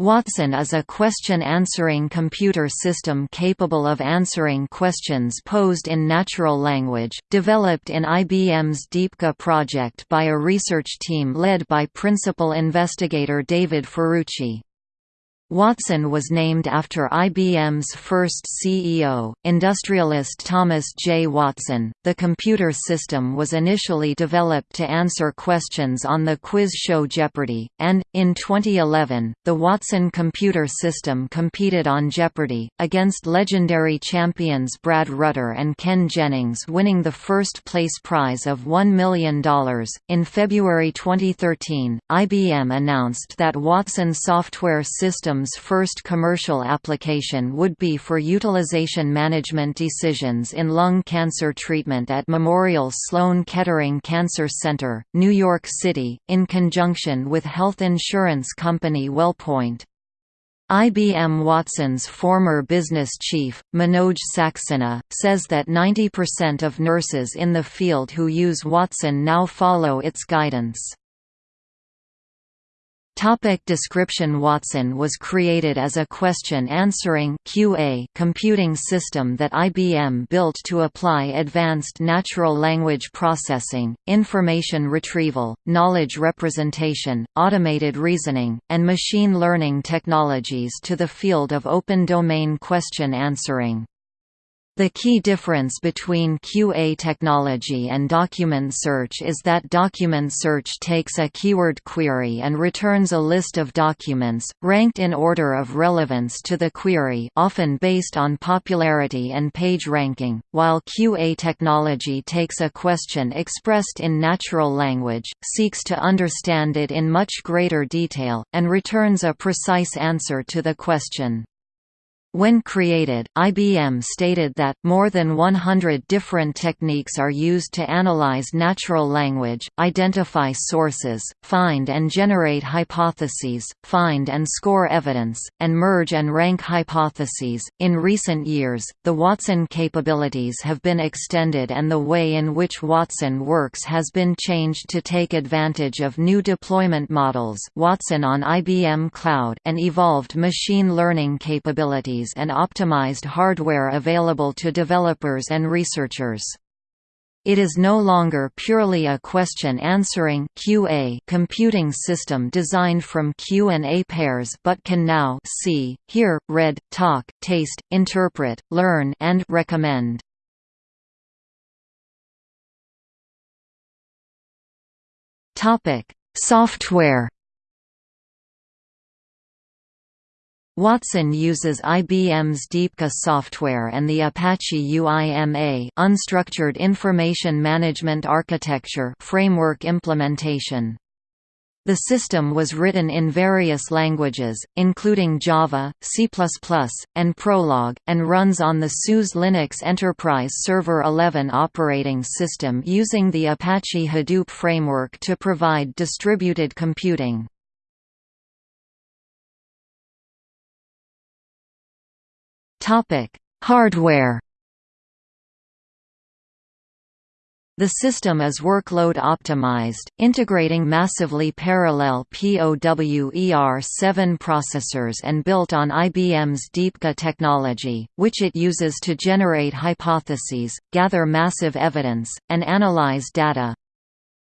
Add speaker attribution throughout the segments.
Speaker 1: Watson is a question-answering computer system capable of answering questions posed in natural language, developed in IBM's DeepQA project by a research team led by principal investigator David Ferrucci. Watson was named after IBM's first CEO, industrialist Thomas J. Watson. The computer system was initially developed to answer questions on the quiz show Jeopardy! and, in 2011, the Watson computer system competed on Jeopardy! against legendary champions Brad Rutter and Ken Jennings, winning the first place prize of $1 million. In February 2013, IBM announced that Watson software system system's first commercial application would be for utilization management decisions in lung cancer treatment at Memorial Sloan Kettering Cancer Center, New York City, in conjunction with health insurance company WellPoint. IBM Watson's former business chief, Manoj Saxena, says that 90% of nurses in the field who use Watson now follow its guidance. Topic description Watson was created as a question-answering QA computing system that IBM built to apply advanced natural language processing, information retrieval, knowledge representation, automated reasoning, and machine learning technologies to the field of open domain question answering. The key difference between QA technology and document search is that document search takes a keyword query and returns a list of documents, ranked in order of relevance to the query often based on popularity and page ranking, while QA technology takes a question expressed in natural language, seeks to understand it in much greater detail, and returns a precise answer to the question. When created, IBM stated that, more than 100 different techniques are used to analyze natural language, identify sources, find and generate hypotheses, find and score evidence, and merge and rank hypotheses. In recent years, the Watson capabilities have been extended and the way in which Watson works has been changed to take advantage of new deployment models Watson on IBM Cloud and evolved machine learning capabilities and optimized hardware available to developers and researchers. It is no longer purely a question-answering QA computing system designed from Q and A pairs but can now see, hear, read, talk, taste, interpret, learn and recommend. Topic: Software Watson uses IBM's DeepQA software and the Apache UIMA unstructured information management architecture framework implementation. The system was written in various languages, including Java, C++, and Prolog, and runs on the SUSE Linux Enterprise Server 11 operating system using the Apache Hadoop framework to provide distributed computing. Topic: Hardware. The system is workload optimized, integrating massively parallel POWER7 processors and built on IBM's DeepQA technology, which it uses to generate hypotheses, gather massive evidence, and analyze data.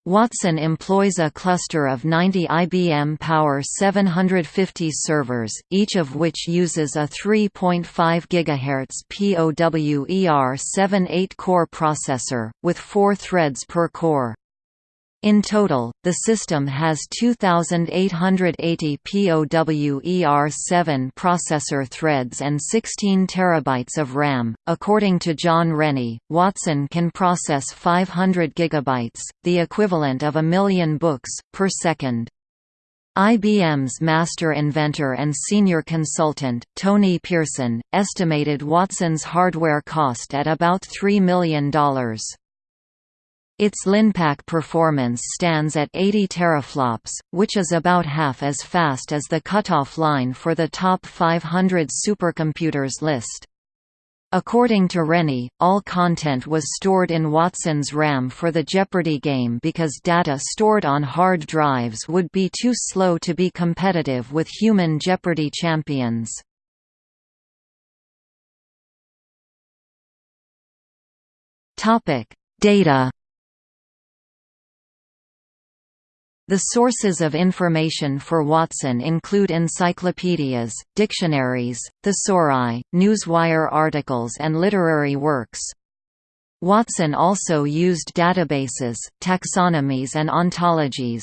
Speaker 1: Watson employs a cluster of 90 IBM Power 750 servers, each of which uses a 3.5 GHz POWER7 8-core processor, with four threads per core. In total, the system has 2,880 POWER7 processor threads and 16 terabytes of RAM. According to John Rennie, Watson can process 500 gigabytes, the equivalent of a million books, per second. IBM's master inventor and senior consultant, Tony Pearson, estimated Watson's hardware cost at about $3 million. Its Linpack performance stands at 80 teraflops, which is about half as fast as the cutoff line for the top 500 supercomputers list. According to Rennie, all content was stored in Watson's RAM for the Jeopardy game because data stored on hard drives would be too slow to be competitive with human Jeopardy champions. Data The sources of information for Watson include encyclopedias, dictionaries, thesauri, newswire articles and literary works. Watson also used databases, taxonomies and ontologies.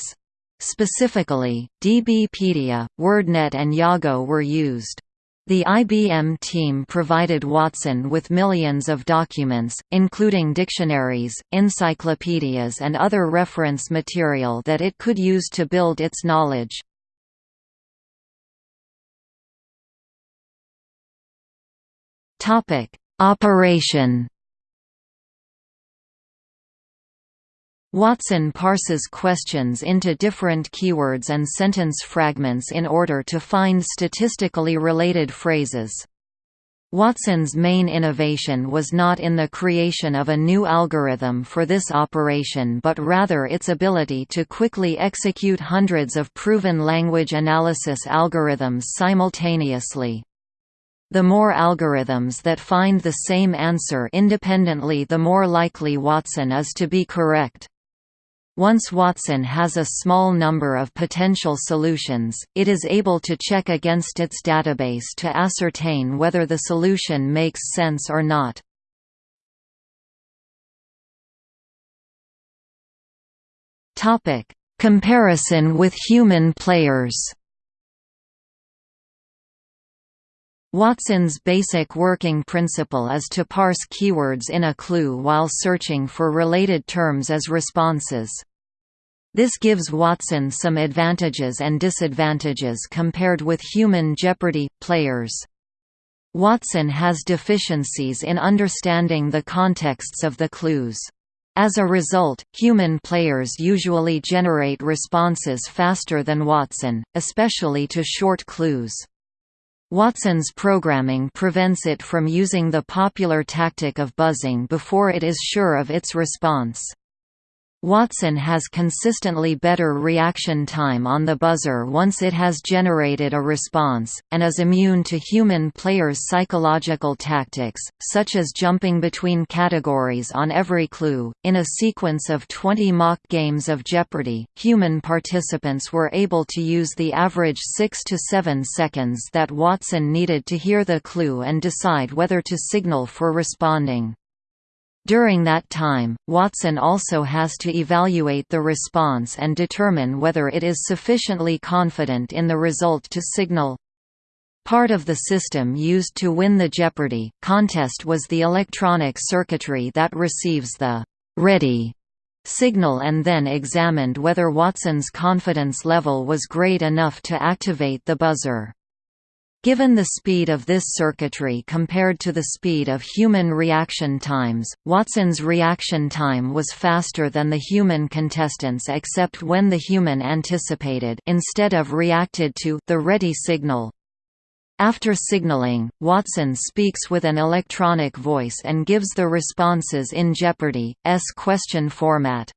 Speaker 1: Specifically, DBpedia, WordNet and Yago were used. The IBM team provided Watson with millions of documents, including dictionaries, encyclopedias and other reference material that it could use to build its knowledge. Operation Watson parses questions into different keywords and sentence fragments in order to find statistically related phrases. Watson's main innovation was not in the creation of a new algorithm for this operation but rather its ability to quickly execute hundreds of proven language analysis algorithms simultaneously. The more algorithms that find the same answer independently the more likely Watson is to be correct. Once Watson has a small number of potential solutions, it is able to check against its database to ascertain whether the solution makes sense or not. Comparison with human players Watson's basic working principle is to parse keywords in a clue while searching for related terms as responses. This gives Watson some advantages and disadvantages compared with human Jeopardy! players. Watson has deficiencies in understanding the contexts of the clues. As a result, human players usually generate responses faster than Watson, especially to short clues. Watson's programming prevents it from using the popular tactic of buzzing before it is sure of its response. Watson has consistently better reaction time on the buzzer once it has generated a response, and is immune to human players' psychological tactics, such as jumping between categories on every clue. In a sequence of 20 mock games of Jeopardy, human participants were able to use the average 6 to 7 seconds that Watson needed to hear the clue and decide whether to signal for responding. During that time, Watson also has to evaluate the response and determine whether it is sufficiently confident in the result to signal. Part of the system used to win the Jeopardy! contest was the electronic circuitry that receives the «ready» signal and then examined whether Watson's confidence level was great enough to activate the buzzer. Given the speed of this circuitry compared to the speed of human reaction times, Watson's reaction time was faster than the human contestants except when the human anticipated instead of reacted to the ready signal. After signaling, Watson speaks with an electronic voice and gives the responses in Jeopardy's question format.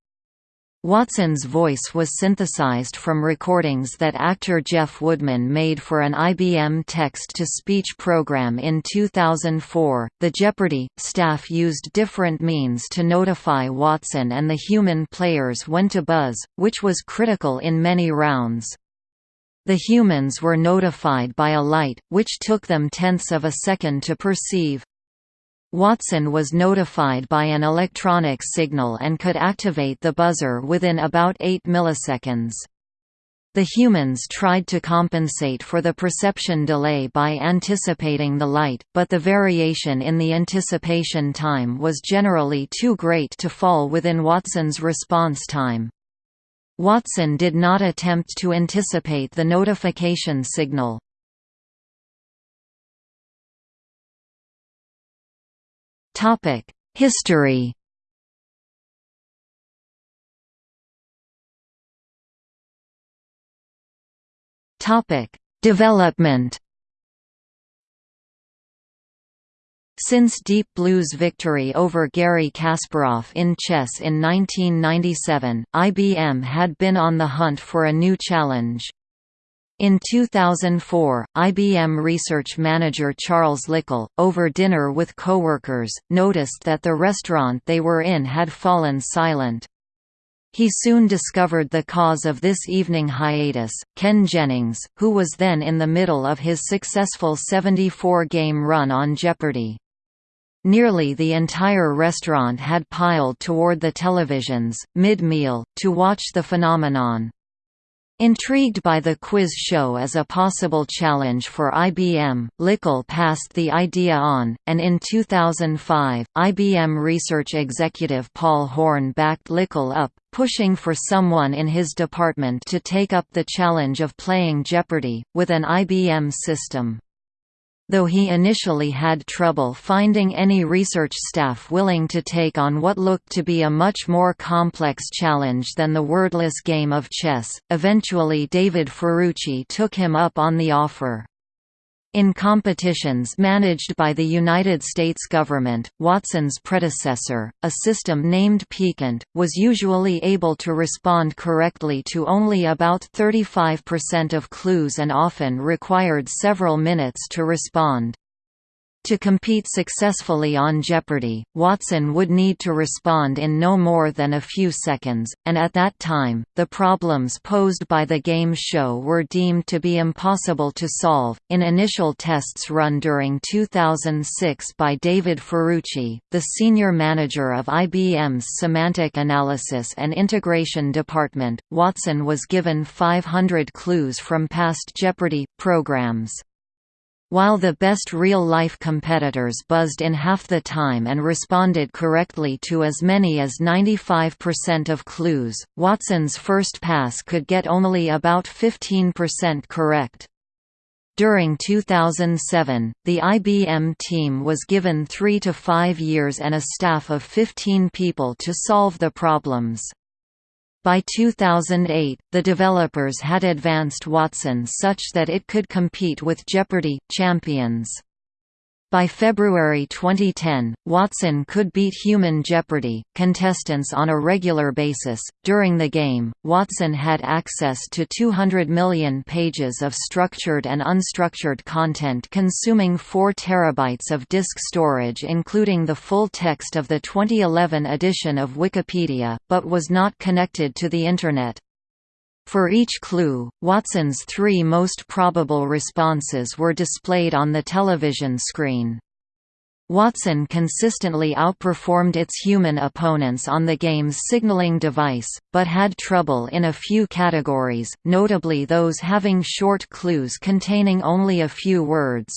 Speaker 1: Watson's voice was synthesized from recordings that actor Jeff Woodman made for an IBM text-to-speech program in 2004. The Jeopardy! staff used different means to notify Watson and the human players when to buzz, which was critical in many rounds. The humans were notified by a light, which took them tenths of a second to perceive. Watson was notified by an electronic signal and could activate the buzzer within about 8 milliseconds. The humans tried to compensate for the perception delay by anticipating the light, but the variation in the anticipation time was generally too great to fall within Watson's response time. Watson did not attempt to anticipate the notification signal. History Development. Since Deep Blue's victory over Garry Kasparov in chess in 1997, IBM had been on the hunt for a new challenge. In 2004, IBM research manager Charles Lickel, over dinner with coworkers, noticed that the restaurant they were in had fallen silent. He soon discovered the cause of this evening hiatus, Ken Jennings, who was then in the middle of his successful 74-game run on Jeopardy! Nearly the entire restaurant had piled toward the televisions, mid-meal, to watch the phenomenon. Intrigued by the quiz show as a possible challenge for IBM, Lickel passed the idea on, and in 2005, IBM research executive Paul Horn backed Lickel up, pushing for someone in his department to take up the challenge of playing Jeopardy! with an IBM system. Though he initially had trouble finding any research staff willing to take on what looked to be a much more complex challenge than the wordless game of chess, eventually David Ferrucci took him up on the offer. In competitions managed by the United States government, Watson's predecessor, a system named Piquant, was usually able to respond correctly to only about 35% of clues and often required several minutes to respond. To compete successfully on Jeopardy! Watson would need to respond in no more than a few seconds, and at that time, the problems posed by the game show were deemed to be impossible to solve. In initial tests run during 2006 by David Ferrucci, the senior manager of IBM's Semantic Analysis and Integration Department, Watson was given 500 clues from past Jeopardy! programs. While the best real-life competitors buzzed in half the time and responded correctly to as many as 95% of clues, Watson's first pass could get only about 15% correct. During 2007, the IBM team was given three to five years and a staff of 15 people to solve the problems. By 2008, the developers had advanced Watson such that it could compete with Jeopardy! champions. By February 2010, Watson could beat Human Jeopardy! contestants on a regular basis. During the game, Watson had access to 200 million pages of structured and unstructured content consuming 4 terabytes of disk storage including the full text of the 2011 edition of Wikipedia, but was not connected to the Internet. For each clue, Watson's three most probable responses were displayed on the television screen. Watson consistently outperformed its human opponents on the game's signaling device, but had trouble in a few categories, notably those having short clues containing only a few words.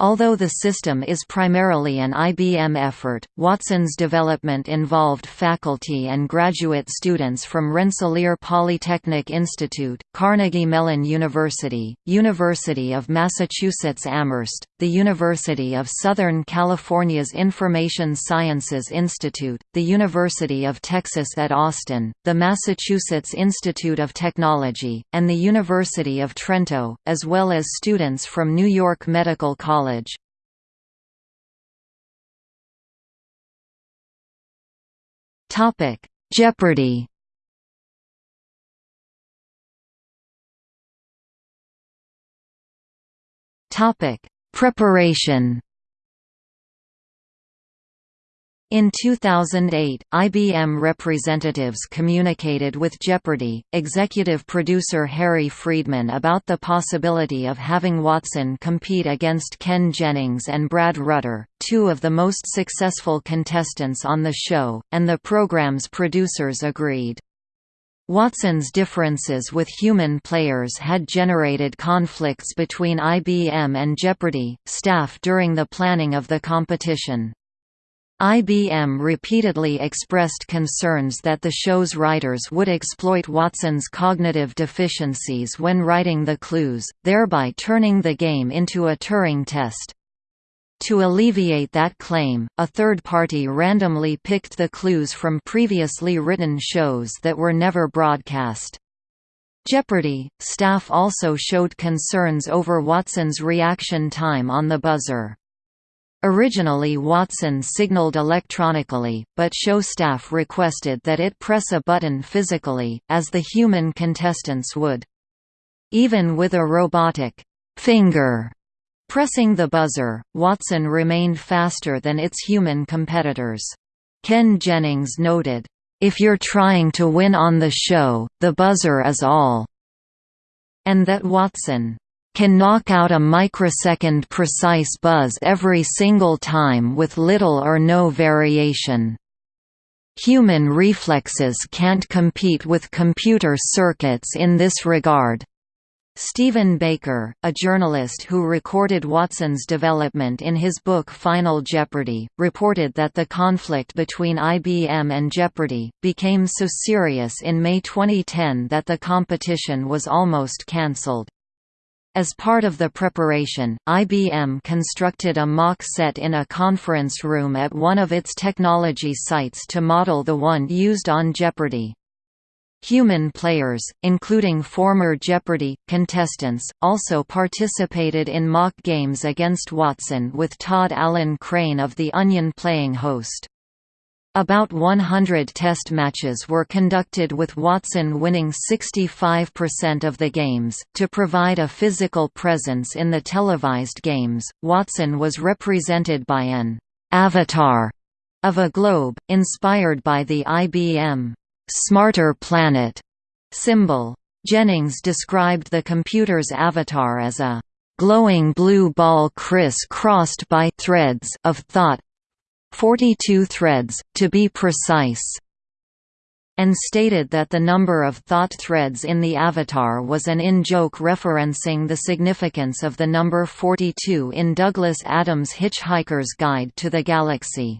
Speaker 1: Although the system is primarily an IBM effort, Watson's development involved faculty and graduate students from Rensselaer Polytechnic Institute, Carnegie Mellon University, University of Massachusetts Amherst, the University of Southern California's Information Sciences Institute, the University of Texas at Austin, the Massachusetts Institute of Technology, and the University of Trento, as well as students from New York Medical College. Jeopardy! Topic Preparation In 2008, IBM representatives communicated with Jeopardy! executive producer Harry Friedman about the possibility of having Watson compete against Ken Jennings and Brad Rutter, two of the most successful contestants on the show, and the program's producers agreed. Watson's differences with human players had generated conflicts between IBM and Jeopardy! staff during the planning of the competition. IBM repeatedly expressed concerns that the show's writers would exploit Watson's cognitive deficiencies when writing the clues, thereby turning the game into a Turing test. To alleviate that claim, a third party randomly picked the clues from previously written shows that were never broadcast. Jeopardy! staff also showed concerns over Watson's reaction time on the buzzer. Originally Watson signaled electronically, but show staff requested that it press a button physically, as the human contestants would. Even with a robotic finger pressing the buzzer, Watson remained faster than its human competitors. Ken Jennings noted, "...if you're trying to win on the show, the buzzer is all." And that Watson can knock out a microsecond precise buzz every single time with little or no variation. Human reflexes can't compete with computer circuits in this regard. Stephen Baker, a journalist who recorded Watson's development in his book Final Jeopardy, reported that the conflict between IBM and Jeopardy! became so serious in May 2010 that the competition was almost cancelled. As part of the preparation, IBM constructed a mock set in a conference room at one of its technology sites to model the one used on Jeopardy! Human players, including former Jeopardy! contestants, also participated in mock games against Watson with Todd Alan Crain of The Onion playing host. About 100 test matches were conducted with Watson winning 65% of the games. To provide a physical presence in the televised games, Watson was represented by an avatar of a globe, inspired by the IBM Smarter Planet symbol. Jennings described the computer's avatar as a glowing blue ball criss-crossed by threads of thought 42 threads, to be precise and stated that the number of thought threads in the avatar was an in-joke referencing the significance of the number 42 in Douglas Adams' Hitchhiker's Guide to the Galaxy.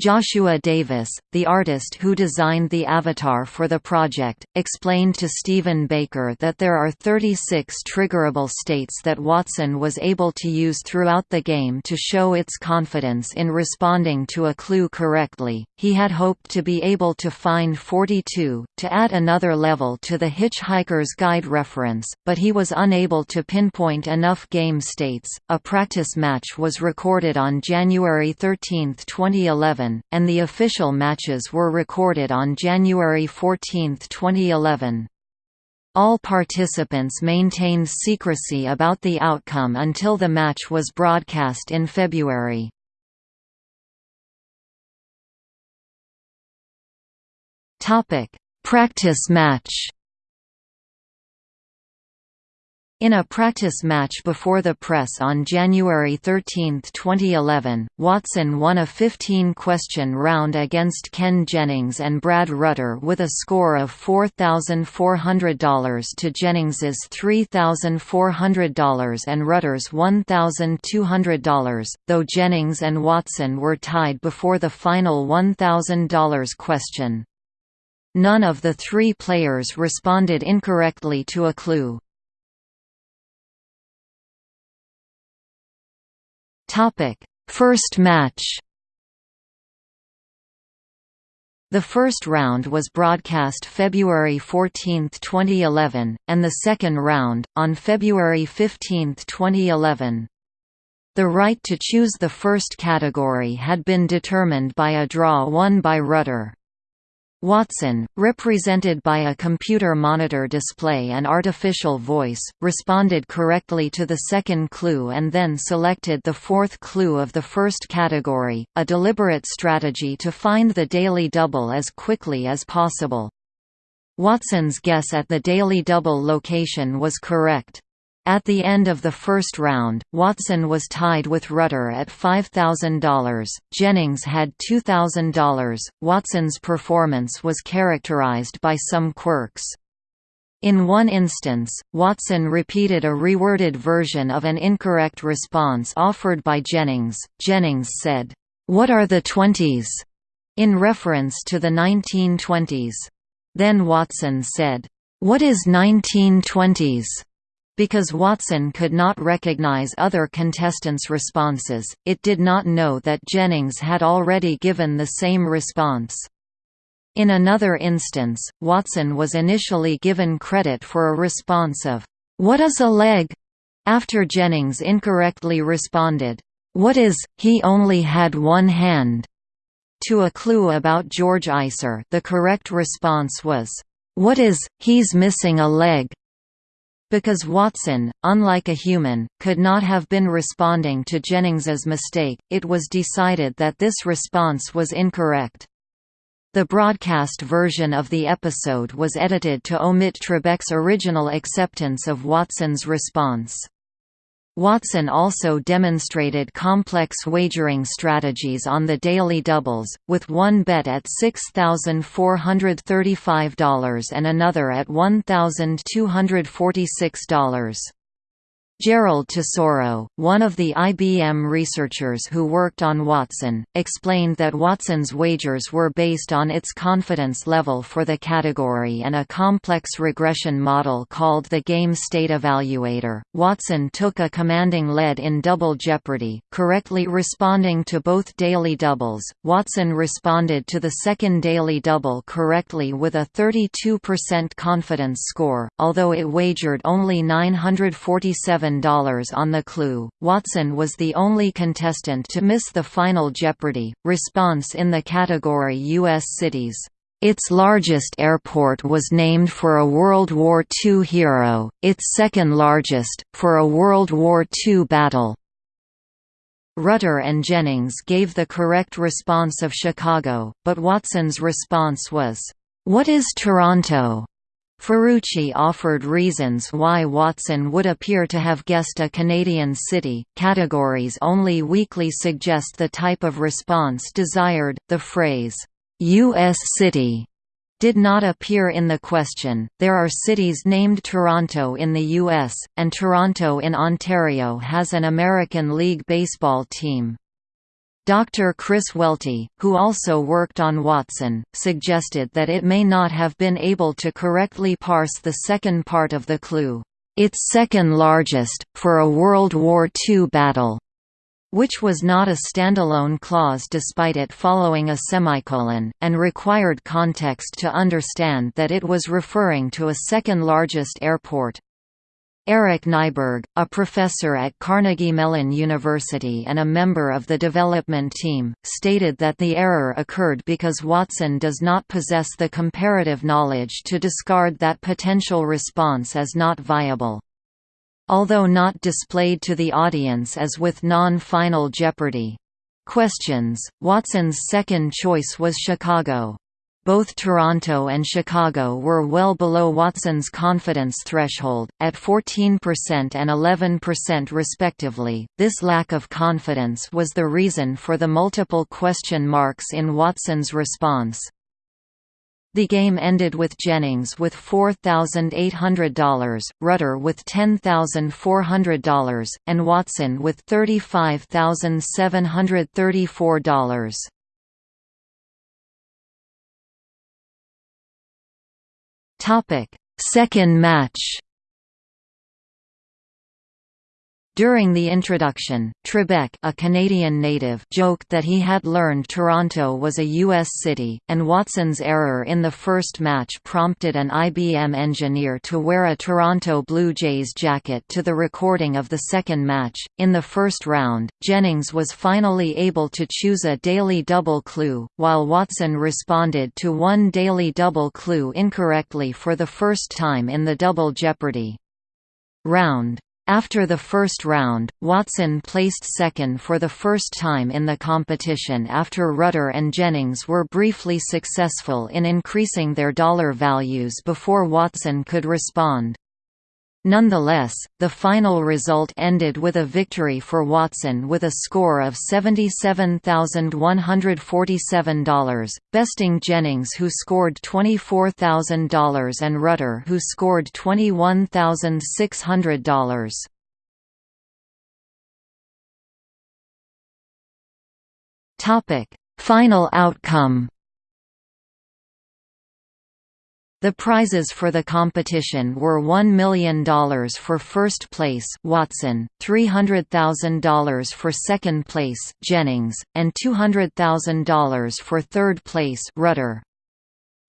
Speaker 1: Joshua Davis, the artist who designed the avatar for the project, explained to Stephen Baker that there are 36 triggerable states that Watson was able to use throughout the game to show its confidence in responding to a clue correctly. He had hoped to be able to find 42, to add another level to the Hitchhiker's Guide reference, but he was unable to pinpoint enough game states. A practice match was recorded on January 13, 2011 and the official matches were recorded on January 14, 2011. All participants maintained secrecy about the outcome until the match was broadcast in February. Practice match In a practice match before the press on January 13, 2011, Watson won a 15-question round against Ken Jennings and Brad Rutter with a score of $4,400 to Jennings's $3,400 and Rutter's $1,200, though Jennings and Watson were tied before the final $1,000 question. None of the three players responded incorrectly to a clue. Topic: First match. The first round was broadcast February 14, 2011, and the second round, on February 15, 2011. The right to choose the first category had been determined by a draw won by Rutter. Watson, represented by a computer monitor display and artificial voice, responded correctly to the second clue and then selected the fourth clue of the first category, a deliberate strategy to find the daily double as quickly as possible. Watson's guess at the daily double location was correct. At the end of the first round, Watson was tied with Rutter at $5,000, Jennings had $2,000. Watson's performance was characterized by some quirks. In one instance, Watson repeated a reworded version of an incorrect response offered by Jennings. Jennings said, What are the twenties? in reference to the 1920s. Then Watson said, What is 1920s? Because Watson could not recognize other contestants' responses, it did not know that Jennings had already given the same response. In another instance, Watson was initially given credit for a response of, "'What is a leg?' after Jennings incorrectly responded, "'What is, he only had one hand?' To a clue about George Eyser the correct response was, "'What is, he's missing a leg?' Because Watson, unlike a human, could not have been responding to Jennings's mistake, it was decided that this response was incorrect. The broadcast version of the episode was edited to omit Trebek's original acceptance of Watson's response. Watson also demonstrated complex wagering strategies on the daily doubles, with one bet at $6,435 and another at $1,246. Gerald Tesauro, one of the IBM researchers who worked on Watson, explained that Watson's wagers were based on its confidence level for the category and a complex regression model called the Game State Evaluator. Watson took a commanding lead in Double Jeopardy, correctly responding to both daily doubles. Watson responded to the second daily double correctly with a 32% confidence score, although it wagered only 947 on the clue. Watson was the only contestant to miss the final Jeopardy! response in the category U.S. cities. Its largest airport was named for a World War II hero, its second largest, for a World War II battle. Rutter and Jennings gave the correct response of Chicago, but Watson's response was, "'What is Toronto?' Ferrucci offered reasons why Watson would appear to have guessed a Canadian city. Categories only weakly suggest the type of response desired. The phrase, U.S. city did not appear in the question. There are cities named Toronto in the U.S., and Toronto in Ontario has an American League Baseball team. Dr. Chris Welty, who also worked on Watson, suggested that it may not have been able to correctly parse the second part of the clue, "'Its second largest, for a World War II battle' which was not a standalone clause despite it following a semicolon, and required context to understand that it was referring to a second largest airport. Eric Nyberg, a professor at Carnegie Mellon University and a member of the development team, stated that the error occurred because Watson does not possess the comparative knowledge to discard that potential response as not viable. Although not displayed to the audience as with non-final Jeopardy! questions, Watson's second choice was Chicago. Both Toronto and Chicago were well below Watson's confidence threshold, at 14% and 11% respectively. This lack of confidence was the reason for the multiple question marks in Watson's response. The game ended with Jennings with $4,800, Rutter with $10,400, and Watson with $35,734. Topic: Second match. During the introduction, Trebek a Canadian native joked that he had learned Toronto was a U.S. city, and Watson's error in the first match prompted an IBM engineer to wear a Toronto Blue Jays jacket to the recording of the second match. In the first round, Jennings was finally able to choose a daily double clue, while Watson responded to one daily double clue incorrectly for the first time in the Double Jeopardy! round. After the first round, Watson placed second for the first time in the competition after Rutter and Jennings were briefly successful in increasing their dollar values before Watson could respond. Nonetheless, the final result ended with a victory for Watson with a score of $77,147, besting Jennings who scored $24,000 and Rutter who scored $21,600. Final outcome the prizes for the competition were $1 million for first place Watson, $300,000 for second place Jennings, and $200,000 for third place Rutter.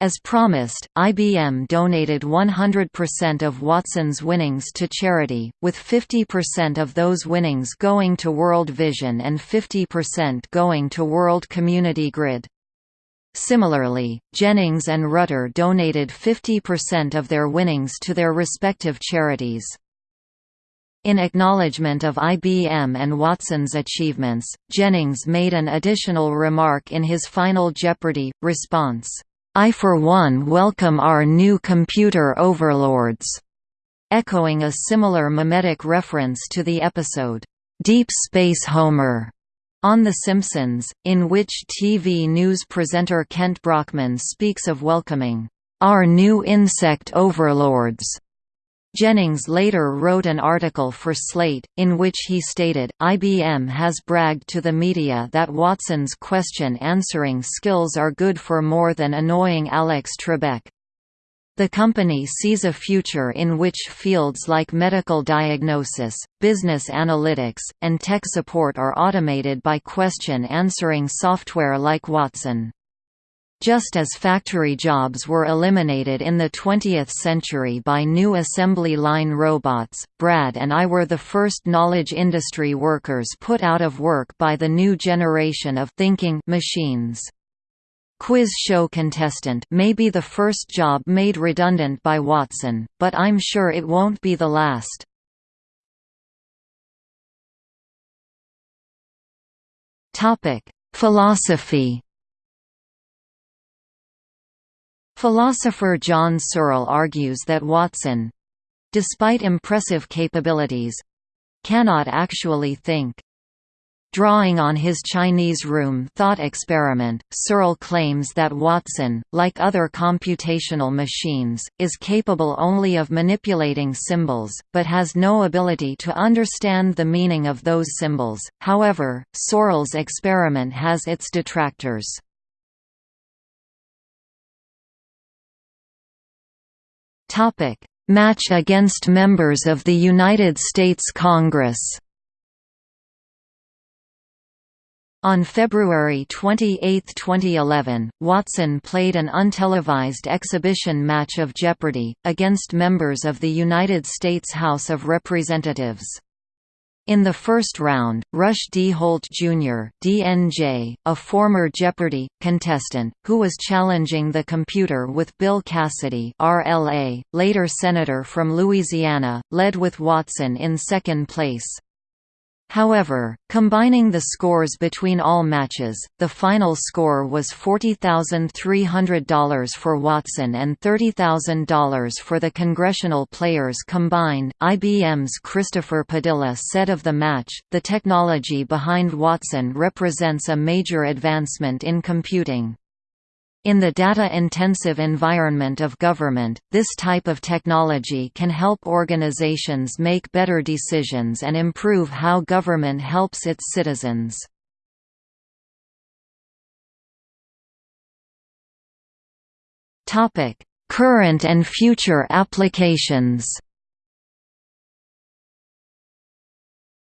Speaker 1: As promised, IBM donated 100% of Watson's winnings to charity, with 50% of those winnings going to World Vision and 50% going to World Community Grid. Similarly, Jennings and Rutter donated 50% of their winnings to their respective charities. In acknowledgement of IBM and Watson's achievements, Jennings made an additional remark in his final Jeopardy! response. I for one welcome our new computer overlords, echoing a similar mimetic reference to the episode, Deep Space Homer, on The Simpsons, in which TV news presenter Kent Brockman speaks of welcoming our new insect overlords Jennings later wrote an article for Slate, in which he stated, IBM has bragged to the media that Watson's question-answering skills are good for more than annoying Alex Trebek. The company sees a future in which fields like medical diagnosis, business analytics, and tech support are automated by question-answering software like Watson. Just as factory jobs were eliminated in the 20th century by new assembly line robots, Brad and I were the first knowledge industry workers put out of work by the new generation of thinking machines. Quiz show contestant may be the first job made redundant by Watson, but I'm sure it won't be the last. Philosophy Philosopher John Searle argues that Watson—despite impressive capabilities—cannot actually think. Drawing on his Chinese room thought experiment, Searle claims that Watson, like other computational machines, is capable only of manipulating symbols, but has no ability to understand the meaning of those symbols. However, Searle's experiment has its detractors. Topic: Match against members of the United States Congress. On February 28, 2011, Watson played an untelevised exhibition match of Jeopardy! against members of the United States House of Representatives. In the first round, Rush D. Holt Jr. DNJ, a former Jeopardy! contestant, who was challenging the computer with Bill Cassidy RLA, later Senator from Louisiana, led with Watson in second place. However, combining the scores between all matches, the final score was $40,300 for Watson and $30,000 for the congressional players combined. IBM's Christopher Padilla said of the match, the technology behind Watson represents a major advancement in computing. In the data-intensive environment of government, this type of technology can help organizations make better decisions and improve how government helps its citizens. Current and future applications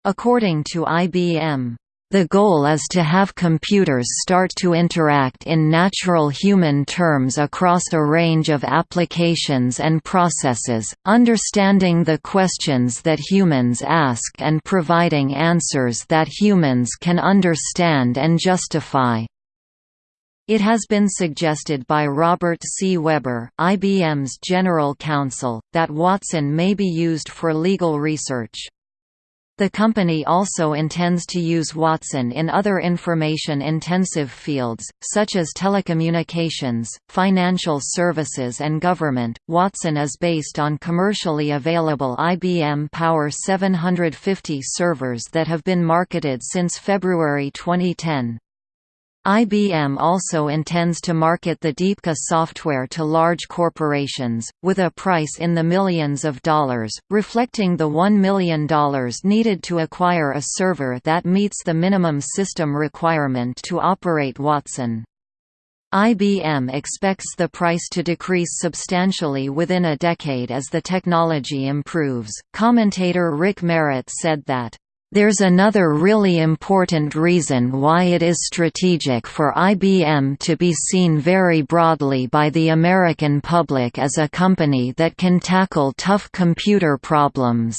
Speaker 1: According to IBM, the goal is to have computers start to interact in natural human terms across a range of applications and processes, understanding the questions that humans ask and providing answers that humans can understand and justify. It has been suggested by Robert C. Weber, IBM's general counsel, that Watson may be used for legal research. The company also intends to use Watson in other information-intensive fields, such as telecommunications, financial services and government. Watson is based on commercially available IBM Power 750 servers that have been marketed since February 2010. IBM also intends to market the DeepQA software to large corporations, with a price in the millions of dollars, reflecting the $1 million needed to acquire a server that meets the minimum system requirement to operate Watson. IBM expects the price to decrease substantially within a decade as the technology improves. Commentator Rick Merritt said that There's another really important reason why it is strategic for IBM to be seen very broadly by the American public as a company that can tackle tough computer problems.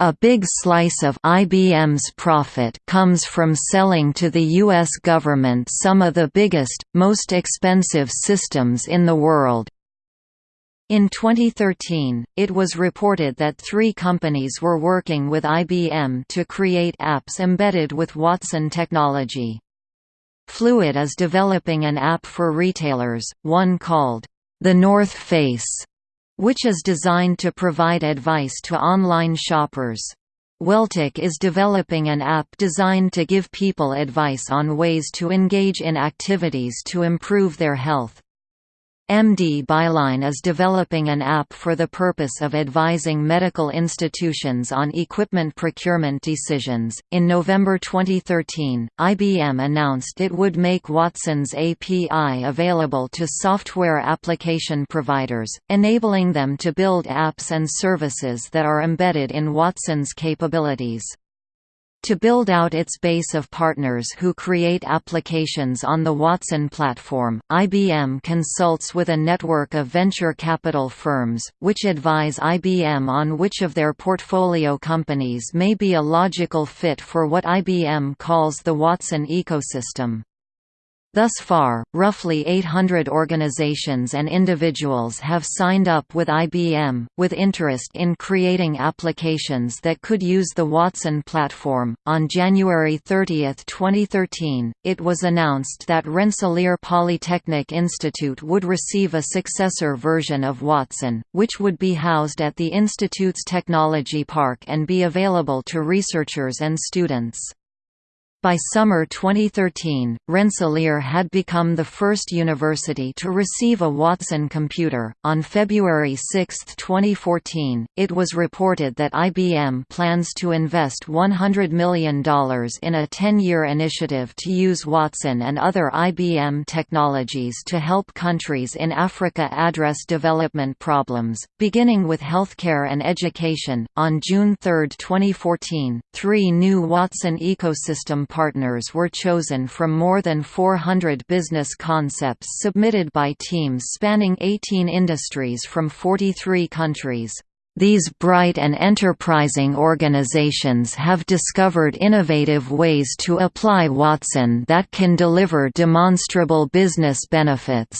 Speaker 1: A big slice of IBM's profit comes from selling to the U.S. government some of the biggest, most expensive systems in the world, in 2013, it was reported that three companies were working with IBM to create apps embedded with Watson technology. Fluid is developing an app for retailers, one called, The North Face, which is designed to provide advice to online shoppers. Welltok is developing an app designed to give people advice on ways to engage in activities to improve their health. MD Buyline is developing an app for the purpose of advising medical institutions on equipment procurement decisions. In November 2013, IBM announced it would make Watson's API available to software application providers, enabling them to build apps and services that are embedded in Watson's capabilities. To build out its base of partners who create applications on the Watson platform, IBM consults with a network of venture capital firms, which advise IBM on which of their portfolio companies may be a logical fit for what IBM calls the Watson ecosystem. Thus far, roughly 800 organizations and individuals have signed up with IBM, with interest in creating applications that could use the Watson platform. On January 30, 2013, it was announced that Rensselaer Polytechnic Institute would receive a successor version of Watson, which would be housed at the Institute's Technology Park and be available to researchers and students. By summer 2013, Rensselaer had become the first university to receive a Watson computer. On February 6, 2014, it was reported that IBM plans to invest $100 million in a 10 year initiative to use Watson and other IBM technologies to help countries in Africa address development problems, beginning with healthcare and education. On June 3, 2014, three new Watson ecosystem partners were chosen from more than 400 business concepts submitted by teams spanning 18 industries from 43 countries. These bright and enterprising organizations have discovered innovative ways to apply Watson that can deliver demonstrable business benefits,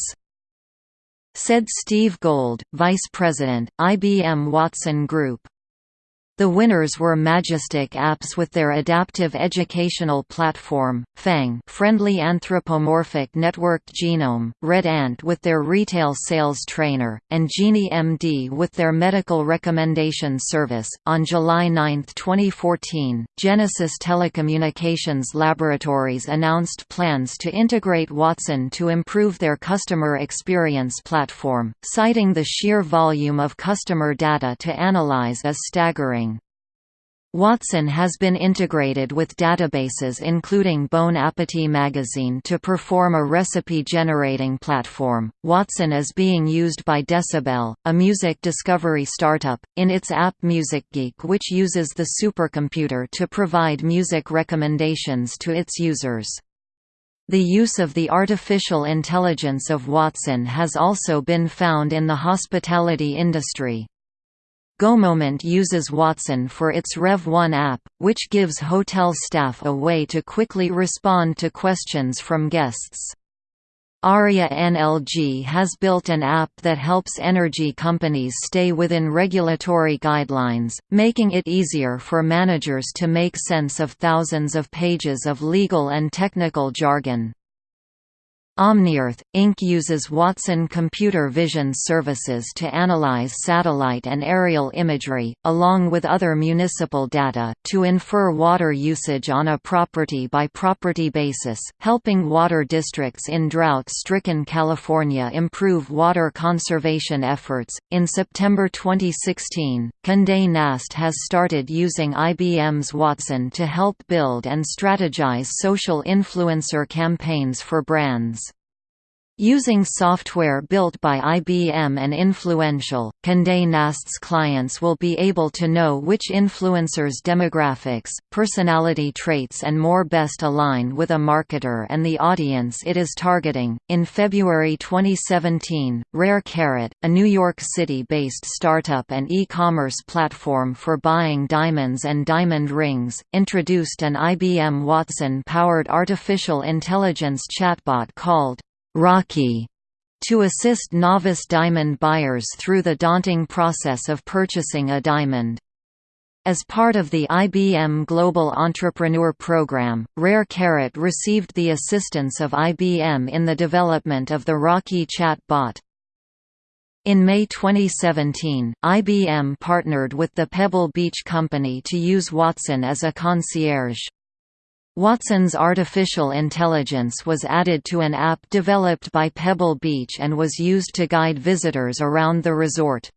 Speaker 1: said Steve Gold, Vice President, IBM Watson Group. The winners were Majestic Apps with their adaptive educational platform, FANG friendly anthropomorphic networked genome, Red Ant with their retail sales trainer, and Genie MD with their medical recommendation service. On July 9, 2014, Genesys Telecommunications Laboratories announced plans to integrate Watson to improve their customer experience platform, citing the sheer volume of customer data to analyze as staggering. Watson has been integrated with databases including Bon Appetit magazine to perform a recipe-generating platform. Watson is being used by Decibel, a music discovery startup, in its app MusicGeek which uses the supercomputer to provide music recommendations to its users. The use of the artificial intelligence of Watson has also been found in the hospitality industry. GoMoment uses Watson for its Rev1 app, which gives hotel staff a way to quickly respond to questions from guests. Arria NLG has built an app that helps energy companies stay within regulatory guidelines, making it easier for managers to make sense of thousands of pages of legal and technical jargon. OmniEarth, Inc. uses Watson computer vision services to analyze satellite and aerial imagery, along with other municipal data, to infer water usage on a property-by-property -property basis, helping water districts in drought-stricken California improve water conservation efforts. In September 2016, Condé Nast has started using IBM's Watson to help build and strategize social influencer campaigns for brands. Using software built by IBM and influential, Condé Nast's clients will be able to know which influencers' demographics, personality traits, and more best align with a marketer and the audience it is targeting. In February 2017, Rare Carat, a New York City based startup and e commerce platform for buying diamonds and diamond rings, introduced an IBM Watson powered artificial intelligence chatbot called Rocky to assist novice diamond buyers through the daunting process of purchasing a diamond. As part of the IBM Global Entrepreneur Program, Rare Carat received the assistance of IBM in the development of the Rocky chat bot. In May 2017, IBM partnered with the Pebble Beach Company to use Watson as a concierge. Watson's artificial intelligence was added to an app developed by Pebble Beach and was used to guide visitors around the resort.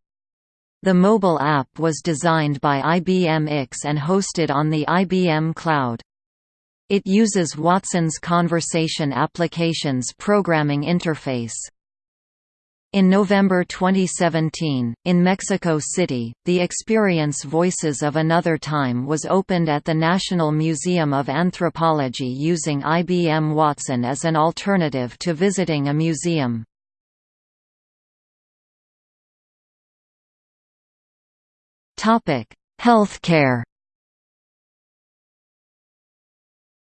Speaker 1: The mobile app was designed by IBM X and hosted on the IBM Cloud. It uses Watson's Conversation Applications programming interface. In November 2017, in Mexico City, the experience Voices of Another Time was opened at the National Museum of Anthropology using IBM Watson as an alternative to visiting a museum. Healthcare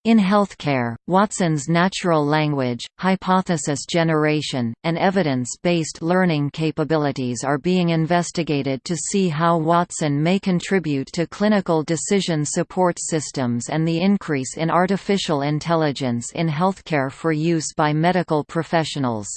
Speaker 1: In healthcare, Watson's natural language, hypothesis generation, and evidence-based learning capabilities are being investigated to see how Watson may contribute to clinical decision support systems and the increase in artificial intelligence in healthcare for use by medical professionals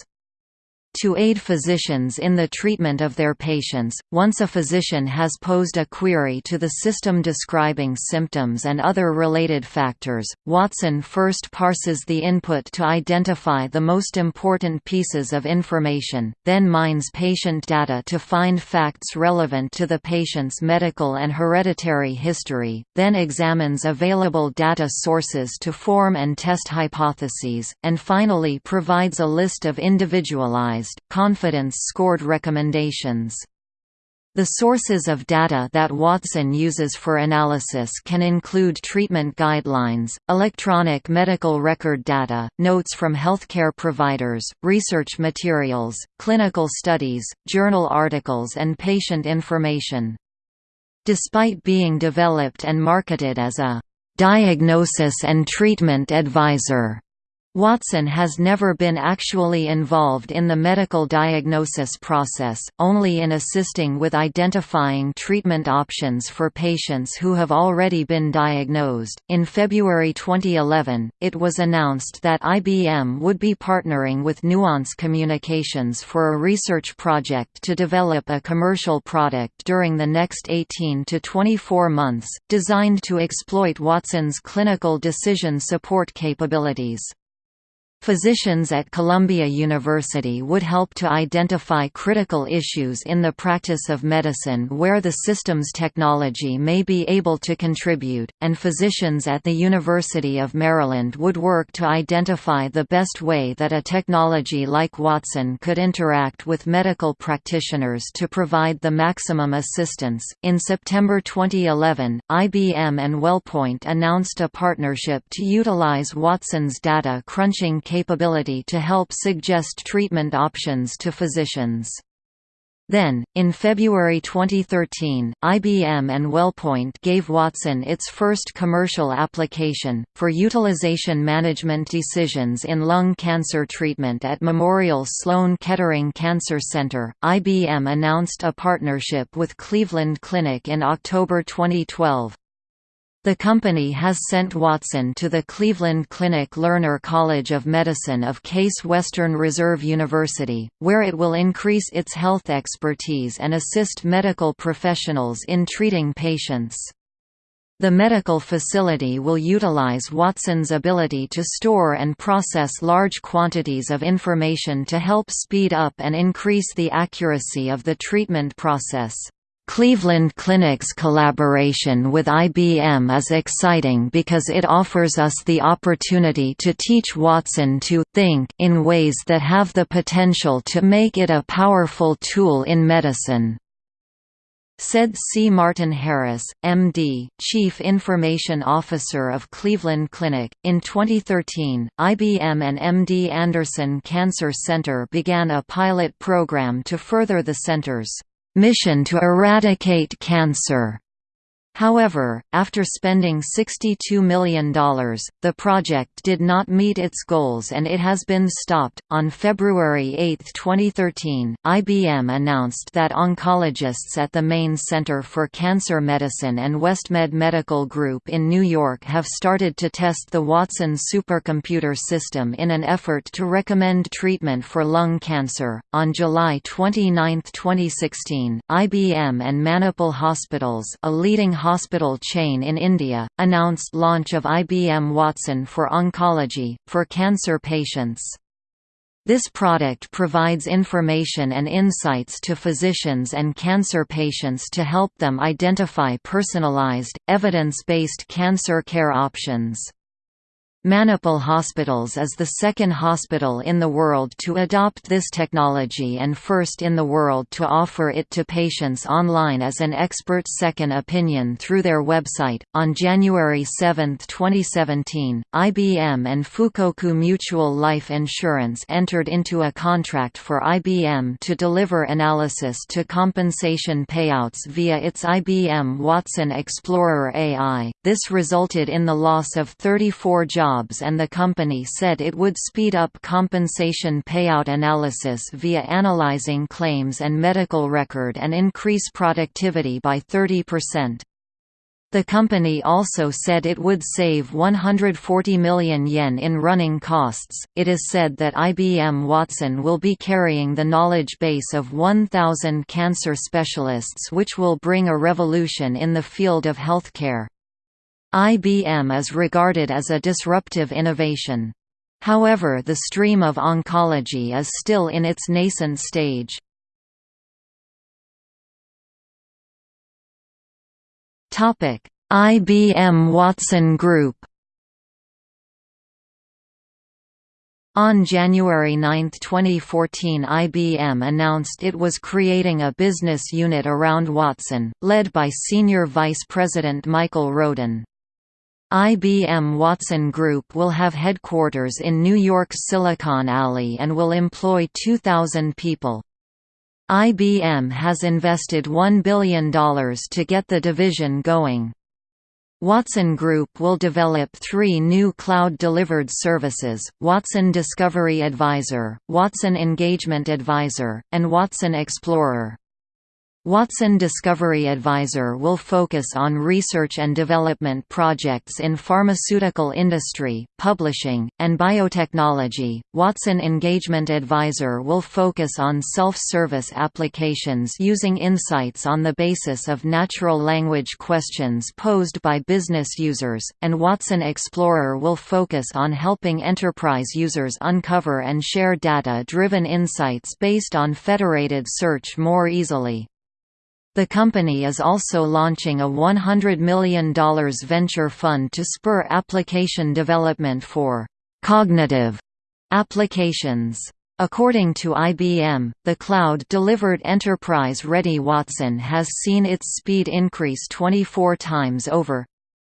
Speaker 1: to aid physicians in the treatment of their patients. Once a physician has posed a query to the system describing symptoms and other related factors, Watson first parses the input to identify the most important pieces of information, then mines patient data to find facts relevant to the patient's medical and hereditary history, then examines available data sources to form and test hypotheses, and finally provides a list of individualized confidence-scored recommendations. The sources of data that Watson uses for analysis can include treatment guidelines, electronic medical record data, notes from healthcare providers, research materials, clinical studies, journal articles and patient information. Despite being developed and marketed as a diagnosis and treatment advisor, Watson has never been actually involved in the medical diagnosis process, only in assisting with identifying treatment options for patients who have already been diagnosed. In February 2011, it was announced that IBM would be partnering with Nuance Communications for a research project to develop a commercial product during the next 18 to 24 months, designed to exploit Watson's clinical decision support capabilities. Physicians at Columbia University would help to identify critical issues in the practice of medicine where the system's technology may be able to contribute, and physicians at the University of Maryland would work to identify the best way that a technology like Watson could interact with medical practitioners to provide the maximum assistance. In September 2011, IBM and WellPoint announced a partnership to utilize Watson's data crunching capability to help suggest treatment options to physicians. Then, in February 2013, IBM and WellPoint gave Watson its first commercial application, for utilization management decisions in lung cancer treatment at Memorial Sloan Kettering Cancer Center. IBM announced a partnership with Cleveland Clinic in October 2012. The company has sent Watson to the Cleveland Clinic Lerner College of Medicine of Case Western Reserve University, where it will increase its health expertise and assist medical professionals in treating patients. The medical facility will utilize Watson's ability to store and process large quantities of information to help speed up and increase the accuracy of the treatment process. Cleveland Clinic's collaboration with IBM is exciting because it offers us the opportunity to teach Watson to think in ways that have the potential to make it a powerful tool in medicine said C. Martin Harris, MD, Chief Information Officer of Cleveland Clinic. In 2013, IBM and MD Anderson Cancer Center began a pilot program to further the center's mission to eradicate cancer. However, after spending $62 million, the project did not meet its goals and it has been stopped. On February 8, 2013, IBM announced that oncologists at the Maine Center for Cancer Medicine and WestMed Medical Group in New York have started to test the Watson supercomputer system in an effort to recommend treatment for lung cancer. On July 29, 2016, IBM and Manipal Hospitals, a leading hospital chain in India, announced launch of IBM Watson for Oncology, for cancer patients. This product provides information and insights to physicians and cancer patients to help them identify personalized, evidence-based cancer care options. Manipal Hospitals is the second hospital in the world to adopt this technology and first in the world to offer it to patients online as an expert second opinion through their website. On January 7, 2017, IBM and Fukoku Mutual Life Insurance entered into a contract for IBM to deliver analysis to compensation payouts via its IBM Watson Explorer AI. This resulted in the loss of 34 jobs jobs and the company said it would speed up compensation payout analysis via analyzing claims and medical record and increase productivity by 30%. The company also said it would save 140 million yen in running costs. It is said that IBM Watson will be carrying the knowledge base of 1,000 cancer specialists, which will bring a revolution in the field of healthcare. IBM is regarded as a disruptive innovation. However the stream of oncology is still in its nascent stage. IBM Watson Group On January 9, 2014 IBM announced it was creating a business unit around Watson, led by Senior Vice President Michael Rhodin. IBM Watson Group will have headquarters in New York's Silicon Alley and will employ 2,000 people. IBM has invested $1 billion to get the division going. Watson Group will develop three new cloud-delivered services, Watson Discovery Advisor, Watson Engagement Advisor, and Watson Explorer. Watson Discovery Advisor will focus on research and development projects in pharmaceutical industry, publishing, and biotechnology. Watson Engagement Advisor will focus on self-service applications using insights on the basis of natural language questions posed by business users, and Watson Explorer will focus on helping enterprise users uncover and share data-driven insights based on federated search more easily. The company is also launching a $100 million venture fund to spur application development for cognitive applications. According to IBM, the cloud-delivered enterprise-ready Watson has seen its speed increase 24 times over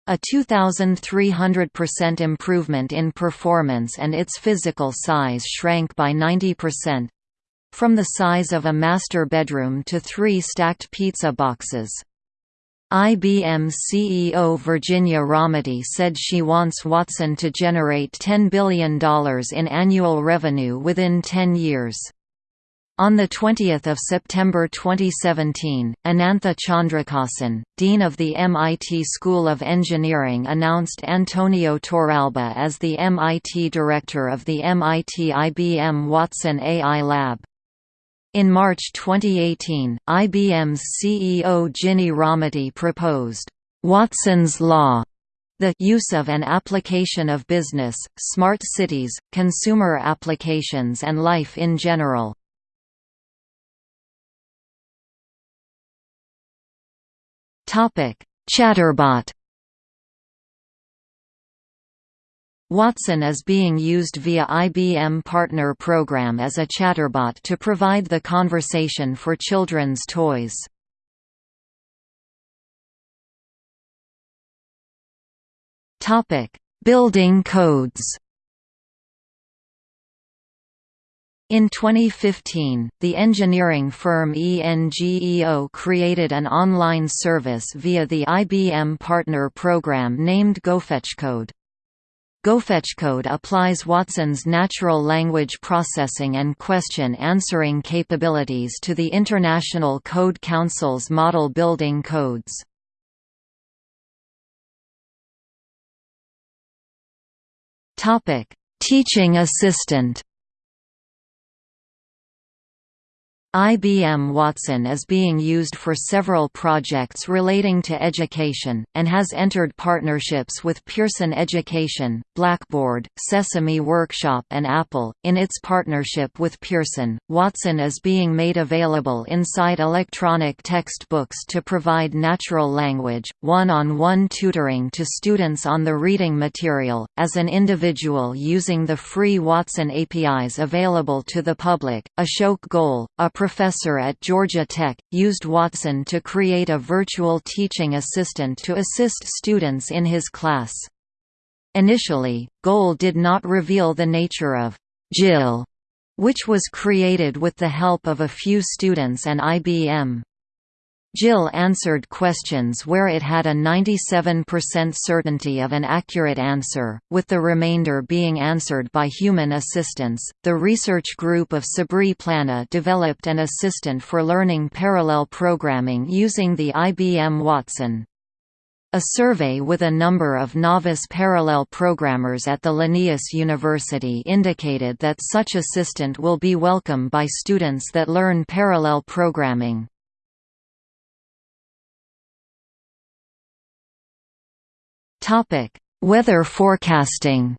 Speaker 1: a 2,300% improvement in performance and its physical size shrank by 90%, from the size of a master bedroom to three stacked pizza boxes. IBM CEO Virginia Rometty said she wants Watson to generate $10 billion in annual revenue within 10 years. On 20 September 2017, Anantha Chandrakasan, Dean of the MIT School of Engineering announced Antonio Torralba as the MIT Director of the MIT IBM Watson AI Lab. In March 2018, IBM's CEO Ginny Rometty proposed, "'Watson's Law' the use of an application of business, smart cities, consumer applications and life in general. Chatterbot Watson is being used via IBM Partner Program as a chatterbot to provide the conversation for children's toys. Building codes In 2015, the engineering firm ENGEO created an online service via the IBM Partner Program named GoFetchCode. GoFetchCode applies Watson's natural language processing and question-answering capabilities to the International Code Council's model building codes. Teaching assistant IBM Watson is being used for several projects relating to education, and has entered partnerships with Pearson Education, Blackboard, Sesame Workshop and Apple. In its partnership with Pearson, Watson is being made available inside electronic textbooks to provide natural language, one-on-one -on -one tutoring to students on the reading material, as an individual using the free Watson APIs available to the public. Ashok Goel, a professor at Georgia Tech, used Watson to create a virtual teaching assistant to assist students in his class. Initially, Goel did not reveal the nature of Jill, which was created with the help of a few students and IBM. Jill answered questions where it had a 97% certainty of an accurate answer, with the remainder being answered by human assistants. The research group of Sabri Pllana developed an assistant for learning parallel programming using the IBM Watson. A survey with a number of novice parallel programmers at the Linnaeus University indicated that such assistant will be welcome by students that learn parallel programming. Topic: Weather forecasting.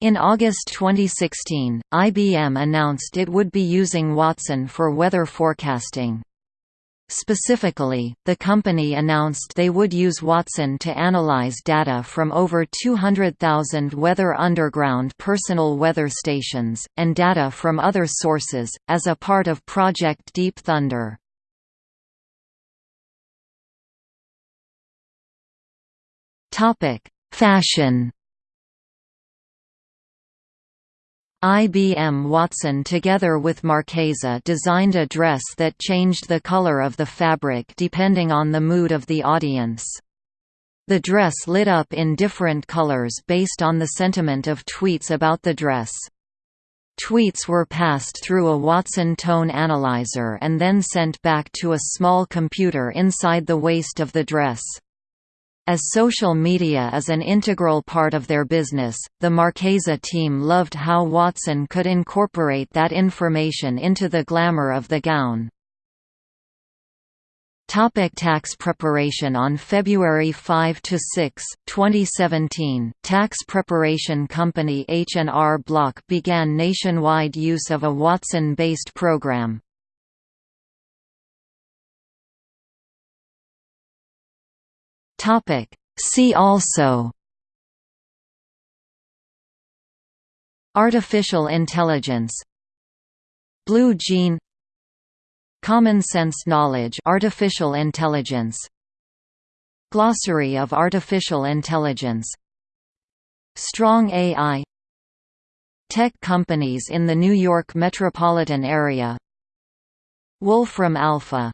Speaker 1: In August 2016, IBM announced it would be using Watson for weather forecasting. Specifically, the company announced they would use Watson to analyze data from over 200,000 Weather Underground personal weather stations, and data from other sources, as a part of Project Deep Thunder. Topic: Fashion. IBM Watson together with Marchesa designed a dress that changed the color of the fabric depending on the mood of the audience. The dress lit up in different colors based on the sentiment of tweets about the dress. Tweets were passed through a Watson tone analyzer and then sent back to a small computer inside the waist of the dress. As social media is an integral part of their business, the Marchesa team loved how Watson could incorporate that information into the glamour of the gown. Topic tax preparation On February 5–6, 2017, tax preparation company H&R Block began nationwide use of a Watson-based program, Topic. See also Artificial intelligence Blue gene Common sense knowledge artificial intelligence Glossary of artificial intelligence Strong AI Tech companies in the New York metropolitan area Wolfram Alpha